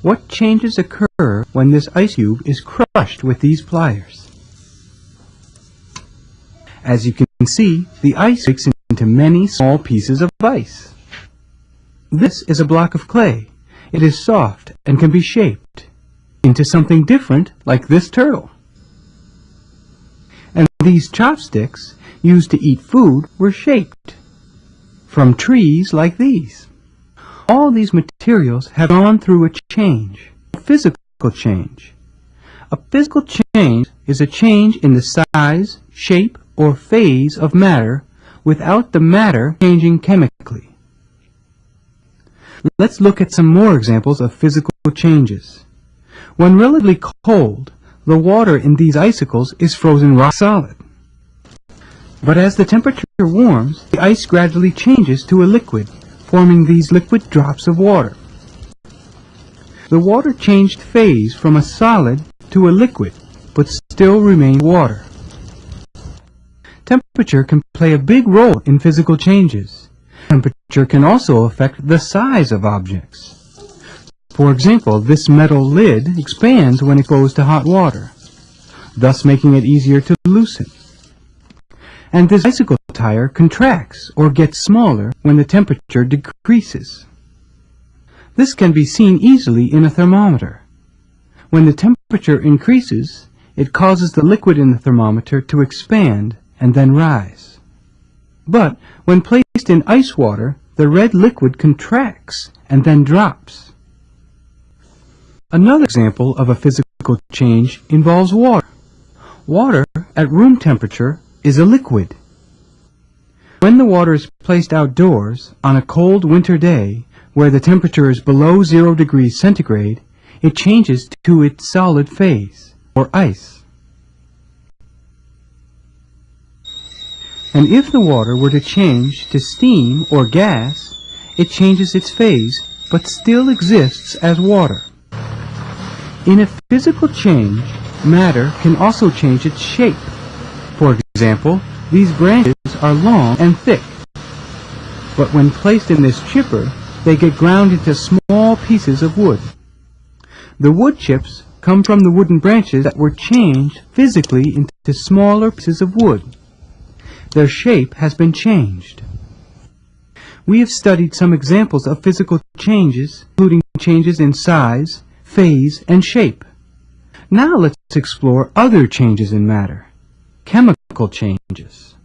What changes occur when this ice cube is crushed with these pliers? As you can see, the ice breaks into many small pieces of ice. This is a block of clay. It is soft and can be shaped into something different like this turtle. These chopsticks used to eat food were shaped from trees like these. All these materials have gone through a change, a physical change. A physical change is a change in the size, shape, or phase of matter without the matter changing chemically. Let's look at some more examples of physical changes. When relatively cold, the water in these icicles is frozen rock solid. But as the temperature warms, the ice gradually changes to a liquid forming these liquid drops of water. The water changed phase from a solid to a liquid, but still remained water. Temperature can play a big role in physical changes. Temperature can also affect the size of objects. For example, this metal lid expands when it goes to hot water, thus making it easier to loosen and this bicycle tire contracts or gets smaller when the temperature decreases. This can be seen easily in a thermometer. When the temperature increases, it causes the liquid in the thermometer to expand and then rise. But when placed in ice water, the red liquid contracts and then drops. Another example of a physical change involves water. Water at room temperature is a liquid. When the water is placed outdoors on a cold winter day where the temperature is below zero degrees centigrade, it changes to its solid phase, or ice. And if the water were to change to steam or gas, it changes its phase, but still exists as water. In a physical change, matter can also change its shape. For example, these branches are long and thick, but when placed in this chipper, they get ground into small pieces of wood. The wood chips come from the wooden branches that were changed physically into smaller pieces of wood. Their shape has been changed. We have studied some examples of physical changes, including changes in size, phase, and shape. Now let's explore other changes in matter chemical changes.